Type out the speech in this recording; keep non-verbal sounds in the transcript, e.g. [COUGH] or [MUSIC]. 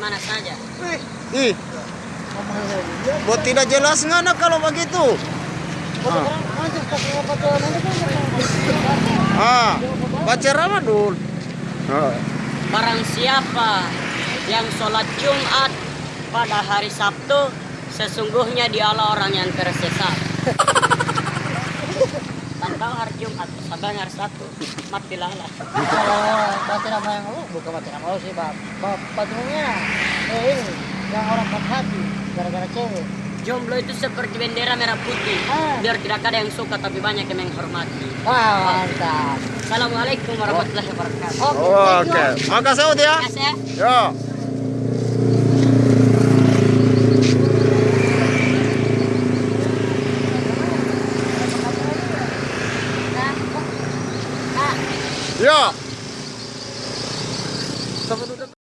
Mana saja? Ih, buat tidak jelas ngana kalau begitu. Ah, baca Ramadan. Ah. Barang siapa yang sholat Jumat pada hari Sabtu, sesungguhnya dialah orang yang tersesat. [LAUGHS] Tanggal hari Jumat, sampai hari Sabtu, mati lala. Nama yang lu bukan baca nama lu sih, Bab. Bab patrungnya. Eh, ini yang orang patah hati gara-gara cewek. Jomblo itu seperti bendera merah putih. Ah. Biar tidak ada yang suka, tapi banyak yang menghormati. Wah, mantap. Assalamualaikum warahmatullahi wabarakatuh. Oke, Oke, thank you. makasih Ud ya. Terima kasih ya. Ya. Ya. Sa